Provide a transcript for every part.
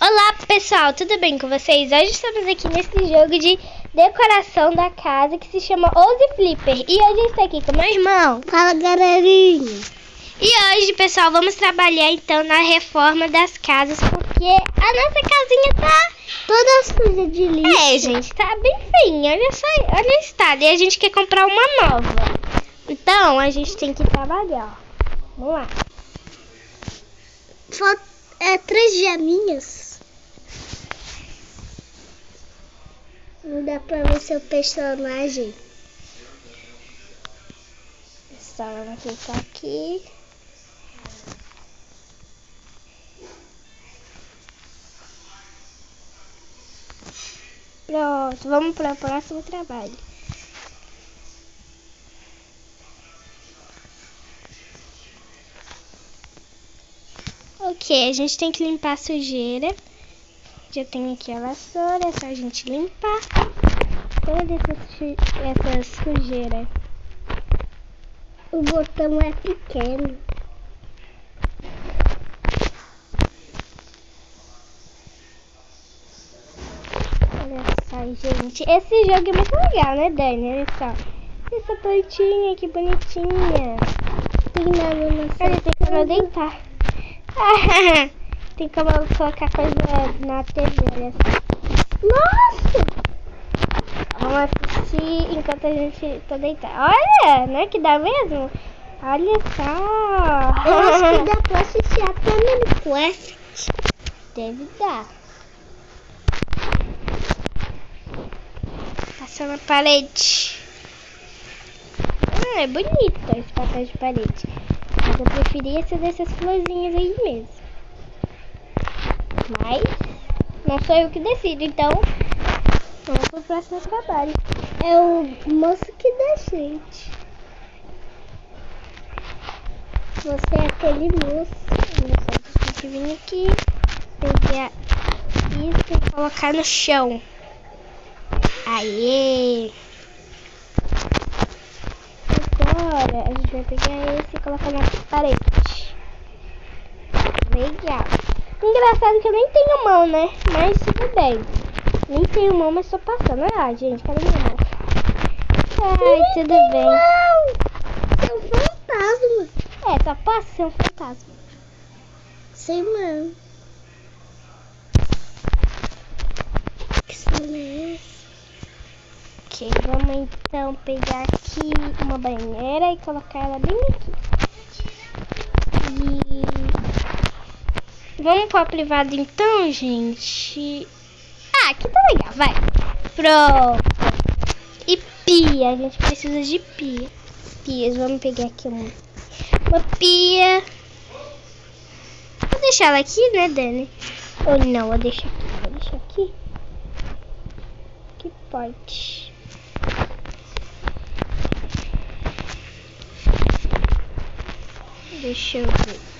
Olá pessoal, tudo bem com vocês? Hoje estamos aqui nesse jogo de decoração da casa que se chama Ouse Flipper. E hoje eu estou aqui com meu irmão. Fala galerinha. E hoje pessoal, vamos trabalhar então na reforma das casas Porque a nossa casinha tá toda suja de lixo. É gente, tá bem feinha, olha só, olha o estado. E a gente quer comprar uma nova. Então a gente tem que trabalhar, ó Vamos lá. Falta, é três geminhas Não dá pra ver seu personagem. Pessoal, vamos clicar aqui. Pronto, vamos para o próximo trabalho. Ok, a gente tem que limpar a sujeira. Já tem aqui a vassoura, é só a gente limpar toda essa, sujeira. O botão é pequeno. Olha só, gente. Esse jogo é muito legal, né, Dani? Olha só. Essa plantinha, que bonitinha. Tem nada na Olha, tem eu deitar. tem como colocar coisa na TV, só. Nossa! Vamos assistir enquanto a gente tá deitado. Olha, né? Que dá mesmo? Olha só. Eu acho que dá pra assistir até Minecraft. Deve dar. Passando a parede. Ah, é bonito esse papel de parede. Mas eu preferia ser dessas florzinhas aí mesmo. Mas não sou eu que decido, então vamos pro próximo trabalho. É o moço que decide. Você é aquele moço. Tem que vir aqui, pegar isso e colocar no chão. Aê! Agora a gente vai pegar esse e colocar na parede. Legal. Engraçado que eu nem tenho mão, né? Mas tudo bem. Nem tenho mão, mas tô passando. Ah, gente, cadê minha mão? Ai, tudo bem. É um fantasma. É, só passa ser um fantasma. Sem mão. Que som é? Ok, vamos então pegar aqui uma banheira e colocar ela bem aqui. E vamos para a privada então, gente. Ah, aqui tá legal, vai. Pronto. E pia, a gente precisa de pia. Pias, vamos pegar aqui uma, uma pia. Vou deixar ela aqui, né, Dani? Ou não, vou deixar aqui, vou deixar aqui. Que pode. Deixa eu ver.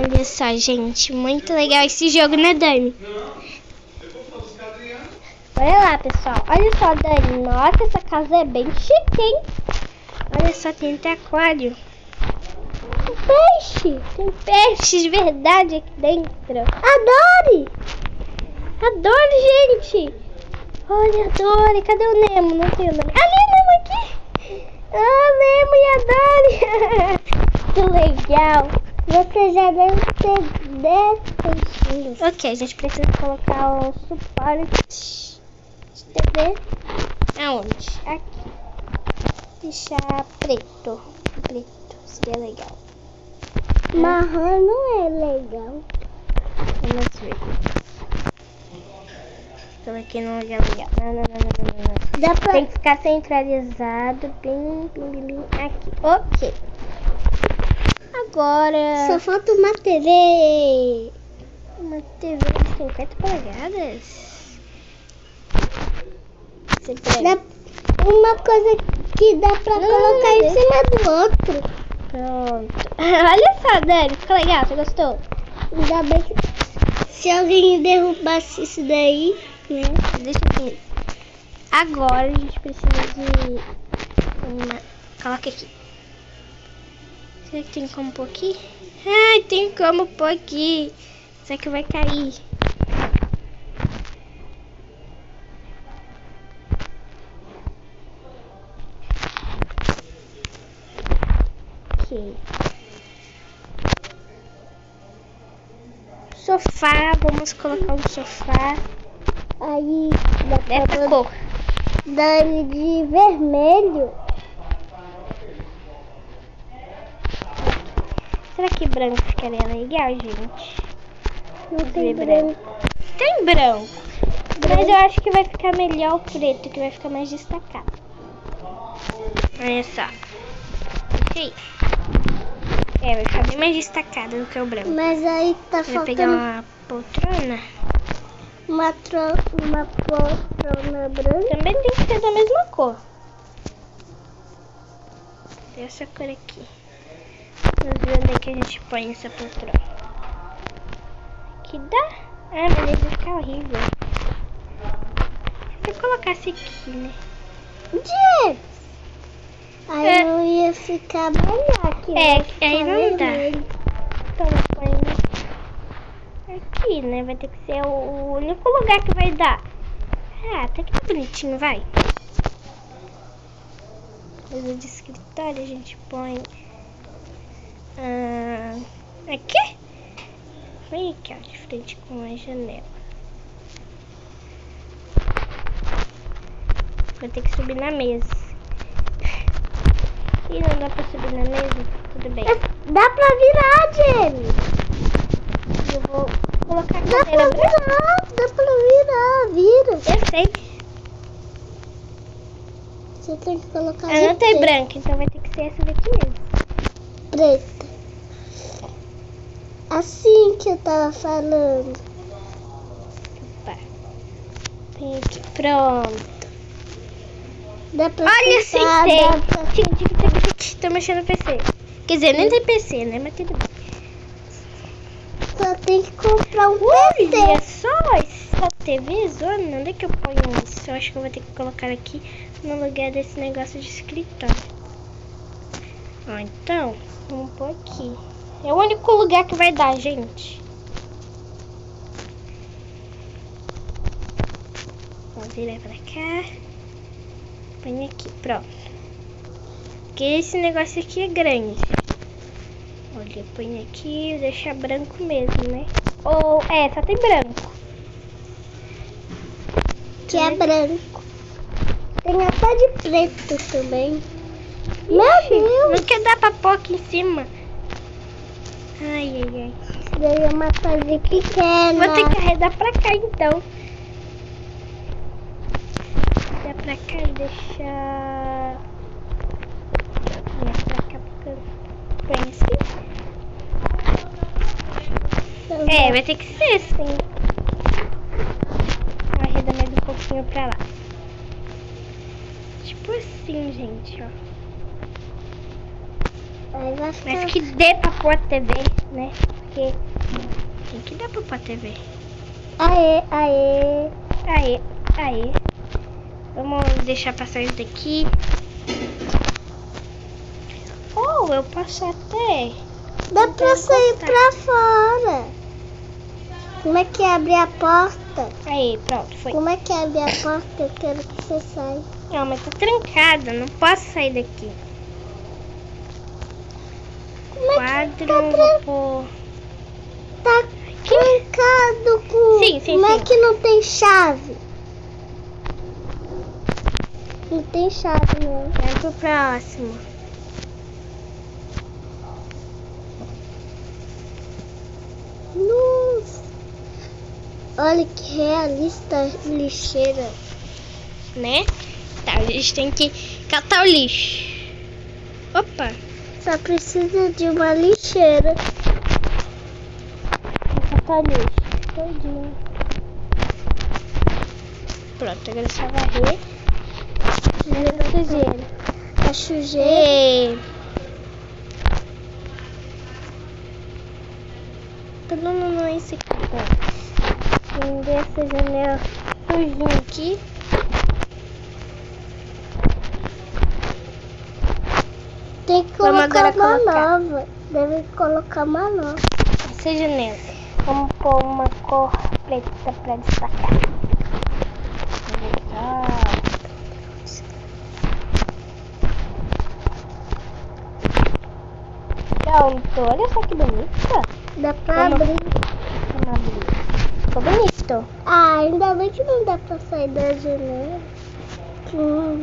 Olha só, gente. Muito legal esse jogo, né, Dani? Olha lá, pessoal. Olha só, Dani. Nossa, essa casa é bem chique, hein? Olha só, tem até aquário. Tem peixe. Tem peixe de verdade aqui dentro. Adore! Adore, gente. Olha, Adore. Cadê o Nemo? Não tem o Nemo. Ali o Nemo aqui. Ah, Nemo e Adore. que legal. Você já deve ter 10 peixinhos. Ok, a gente precisa colocar o suporte de TV. Aonde? Aqui. Deixar preto. Preto, seria legal. Marrom não é legal. Vamos ver. Coloquei num lugar legal. Não, não, não, não, não, pra... Tem que ficar centralizado bem, bem, bem aqui. Ok. Agora... Só falta uma TV. Uma TV de 50 polegadas? Você pega. Dá uma coisa que dá pra colocar em cima do outro. Pronto. Olha só, Dani. Ficou legal? Você gostou? Ainda bem que se alguém derrubasse isso daí, né? Deixa aqui. Agora a gente precisa de uma... Coloca aqui. Será que tem como pôr aqui? Ai, tem como pôr aqui. Será que vai cair? Ok. Sofá, vamos colocar um sofá Aí dá pra dessa cor. dar ele de vermelho. Será que branco ficaria legal, gente? Não tem ver branco. Tem branco. Mas eu acho que vai ficar melhor o preto, que vai ficar mais destacado. Olha só. É, vai ficar bem mais destacado do que o branco. Mas aí tá Vai pegar faltando uma poltrona. uma, tro... uma poltrona branca. Também tem que ser da mesma cor. Essa cor aqui. Onde é que a gente põe essa poltrona. Aqui dá? Ah, mas aí vai ficar horrível. Se eu colocasse aqui, né? James! Aí É. não ia ficar melhor aqui. É, ficar aí não dá. Então põe aqui, né? Vai ter que ser o único lugar que vai dar. Ah, até que tá bonitinho, vai. Coisa de escritório a gente põe. Aqui? Vem aqui, ó, de frente com a janela. Vou ter que subir na mesa. Ih, não dá pra subir na mesa? Tudo bem. Dá pra virar, James! Eu vou colocar a Dá pra virar, dá pra virar, vira. Eu sei. Você tem que colocar Eu não preto. branca, então vai ter que ser essa daqui mesmo. preta. Assim que eu tava falando. Opa. Aqui. Pronto. Dá pra Olha, sentei. pra... Tic. Tô mexendo no PC. Quer dizer, nem tem PC, né? Mas tudo bem. Só tem que comprar um Olha PC. só essa TV zona. Onde é que eu ponho isso? Eu acho que eu vou ter que colocar aqui no lugar desse negócio de escritório. Ó, então, vamos pôr aqui. É o único lugar que vai dar, gente. Vamos virar pra cá. Põe aqui, pronto. Porque esse negócio aqui é grande. Olha, põe aqui e deixa branco mesmo, né? Ou, é, só tem branco. Que é branco. Tem até de preto também. Meu Deus! Não quer dar pra pôr aqui em cima. Ai, ai, ai. Isso daí é uma fase pequena. Vou ter que arredar pra cá, então. Dá pra cá e deixar... Virar pra cá, porque... Põe assim? É, vai ter que ser assim. Arredar mais um pouquinho pra lá. Tipo assim, gente, ó. Mas que dê pra pôr a TV, né? Porque tem que dar pra pôr a TV. Aê, aê. Aê, aê. Vamos deixar passar isso daqui. Ou eu posso até... Dá Então, pra sair pra fora. Como é que abre a porta? Aí, pronto, foi. Como é que abre a porta? Eu quero que você saia. Não, mas tá trancada, não posso sair daqui. É Quadro, tá, vou tran- pôr... tá trancado com... Sim, sim, Como é que não tem chave? Não tem chave, não. Vai pro próximo. Nossa. Olha que realista lixeira. Né? Tá, a gente tem que catar o lixo. Opa, Só precisa de uma lixeira. vou catar o lixo. Todinho. Pronto, agora é só varrer. A sujeira. A sujeira. Ei. Não, não, não é esse aqui. ó. Prender essa janela sujinha aqui. Tem que Vamos colocar agora uma colocar. nova. Deve colocar uma nova. Essa janela. Vamos pôr uma cor preta pra destacar. Legal. Pronto, olha só que bonita. Dá pra Vamos. abrir. Vamos abrir. Ficou bonito. Ah, ainda bem que não dá pra sair da janela. Que não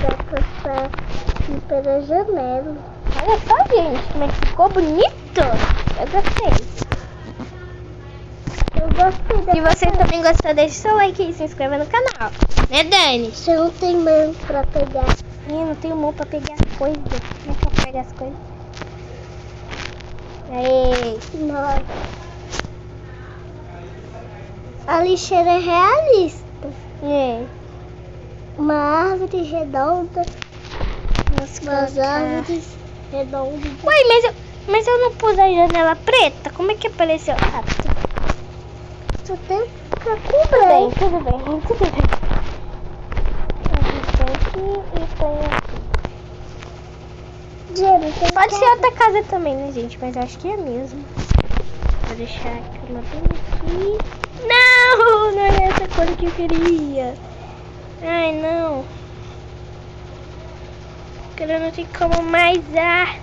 dá pra sair pela janela. Olha só, gente, como é que ficou bonito. Eu gostei. Eu gostei Se você também gostou, deixe seu like e se inscreva no canal. Né, Dani? Você não tem mão pra pegar. Ih, não tenho mão pra pegar as coisas. Como é que eu pego as coisas? Aí. Nossa. A lixeira é realista. É. Uma árvore redonda. Vamos colocar. árvores redondas. Ué, mas eu, mas eu não pus a janela preta? Como é que apareceu? Ah, tudo Só tem que ficar com bem, tudo bem, tudo bem. Gente tem aqui e põe aqui. Tem Pode ser outra casa também, né, gente? Mas acho que é mesmo. Vou deixar a cama bem aqui. Não, não é essa cor que eu queria. Ai, não. Agora não tem como mais. Ah,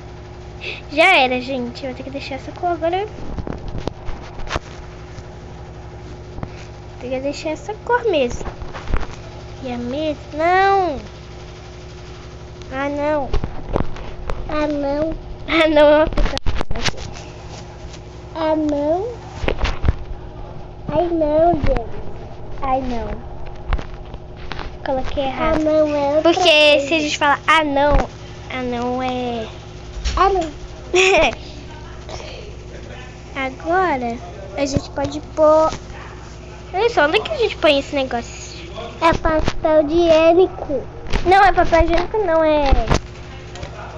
já era, gente. Eu vou ter que deixar essa cor agora. Tem que deixar essa cor mesmo. E a mesa? Não. Ah, não. Ah, não. Ah, não. Ah, não. Ai, não, gente. Ai, não. Coloquei Ah, errado. não é Porque se a gente falar ah, não, ah, não é. Ah, não. Agora a gente pode pôr. Olha só, onde é que a gente põe esse negócio? É pastel higiênico. Não, é papel higiênico, não, é.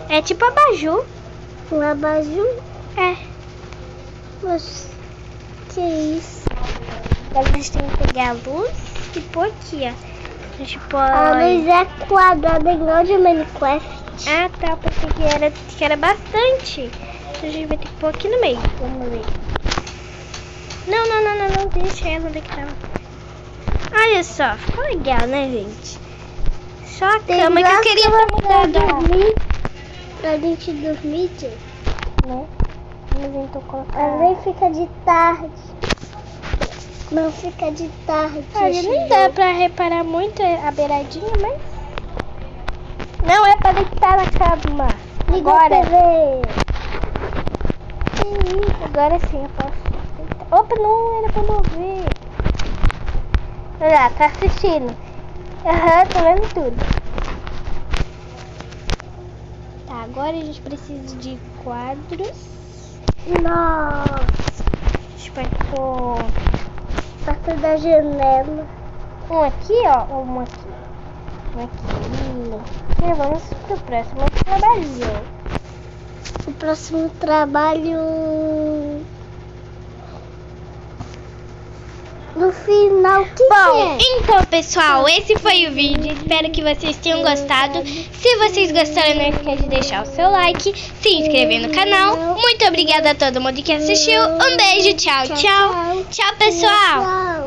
É tipo abajur. Um abajur. É. Mas, que isso? Agora a gente tem que pegar a luz e pôr aqui, ó. Gente põe. A luz é quadrada igual de Minecraft. Ah, tá. Eu pensei que era, que era bastante. Então a gente vai ter que pôr aqui no meio. Vamos ver. Não, não, não, não, não. Deixa ela onde é que tava. Olha só, ficou legal, né, gente? Só a Tem cama que eu queria ter mudado. dormir. Pra gente dormir, gente. Né? Vamos então colocar. Ela nem fica de tarde. Não fica de tarde. Olha, gente. dá pra reparar muito a beiradinha, mas. Não é pra deitar na cama. Liga Agora. a TV. Agora sim eu posso. Opa, não era pra mover. Olha lá, tá assistindo. Aham, tô vendo tudo. Tá, agora a gente precisa de quadros. Nossa. A gente vai pôr Perto da janela. um aqui, ó. Um aqui. Um aqui. E vamos pro próximo trabalho. O próximo trabalho. No final, que Bom, que é? então pessoal, esse foi o vídeo. Espero que vocês tenham gostado. Se vocês gostaram, não esquece de deixar o seu like, se inscrever no canal. Muito obrigada a todo mundo que assistiu. Um beijo, tchau, tchau. Tchau, pessoal. Tchau.